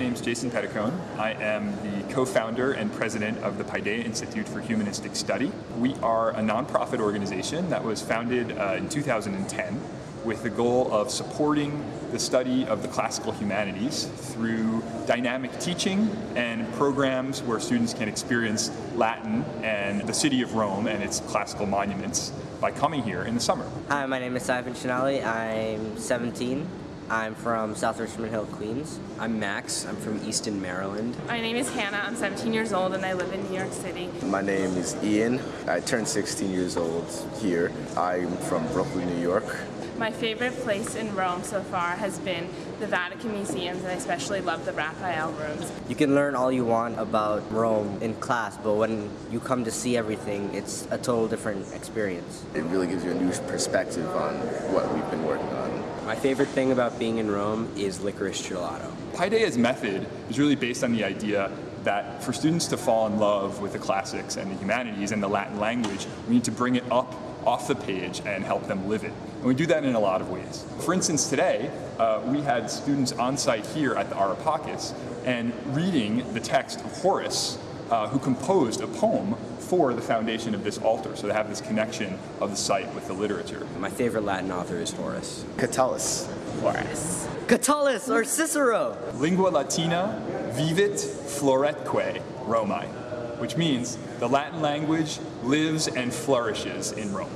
name is Jason Pedicone. I am the co-founder and president of the Paideia Institute for Humanistic Study. We are a nonprofit organization that was founded uh, in 2010 with the goal of supporting the study of the classical humanities through dynamic teaching and programs where students can experience Latin and the city of Rome and its classical monuments by coming here in the summer. Hi, my name is Simon Chinali. I'm 17. I'm from South Richmond Hill, Queens. I'm Max. I'm from Easton, Maryland. My name is Hannah. I'm 17 years old and I live in New York City. My name is Ian. I turned 16 years old here. I'm from Brooklyn, New York. My favorite place in Rome so far has been the Vatican museums and I especially love the Raphael rooms. You can learn all you want about Rome in class, but when you come to see everything, it's a total different experience. It really gives you a new perspective on what we've been working on. My favorite thing about being in Rome is licorice gelato. Paideia's method is really based on the idea that for students to fall in love with the classics and the humanities and the Latin language, we need to bring it up off the page and help them live it. And we do that in a lot of ways. For instance, today, uh, we had students on site here at the Ara Pacis and reading the text of Horace, uh, who composed a poem for the foundation of this altar. So they have this connection of the site with the literature. My favorite Latin author is Horace. Catullus. Horace. Catullus or Cicero. Lingua Latina vivit floretque Romae, which means the Latin language lives and flourishes in Rome.